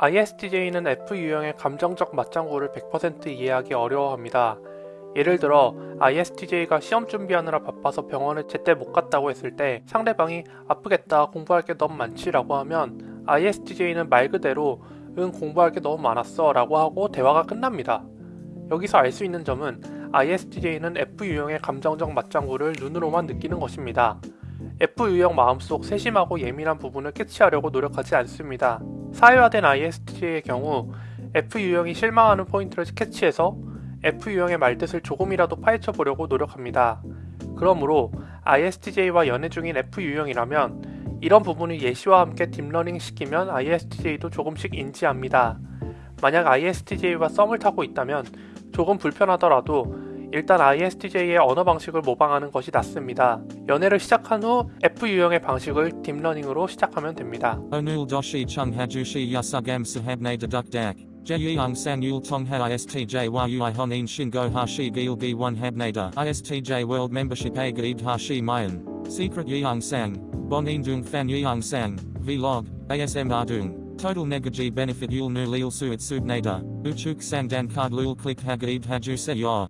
ISTJ는 F 유형의 감정적 맞장구를 100% 이해하기 어려워합니다. 예를 들어 ISTJ가 시험 준비하느라 바빠서 병원에 제때 못 갔다고 했을 때 상대방이 아프겠다 공부할 게 너무 많지 라고 하면 ISTJ는 말 그대로 응 공부할 게 너무 많았어 라고 하고 대화가 끝납니다. 여기서 알 수 있는 점은 ISTJ는 F 유형의 감정적 맞장구를 눈으로만 느끼는 것입니다. F 유형 마음속 세심하고 예민한 부분을 캐치하려고 노력하지 않습니다. 사회화된 ISTJ의 경우 F 유형이 실망하는 포인트를 캐치해서 F 유형의 말뜻을 조금이라도 파헤쳐 보려고 노력합니다. 그러므로 ISTJ와 연애 중인 F 유형이라면 이런 부분을 예시와 함께 딥러닝 시키면 ISTJ도 조금씩 인지합니다. 만약 ISTJ와 썸을 타고 있다면 조금 불편하더라도 일단 ISTJ의 언어 방식을 모방하는 것이 낫습니다. 연애를 시작한 후 F 유형의 방식을 딥러닝으로 시작하면 됩니다. Onul doshi chung hajushi yasugam sahabne deduk dak. Jeyung sang yul tongha ISTJ yui honin shingo hashi gilgi one habnada. ISTJ membership a gaib hashi mayan. Secret dung fan yeung sang. Vlog. ASM ardung. Total negaji benefit yul nu lil suit subnada. Uchuk sang dan card lul click hagaib haju se yor.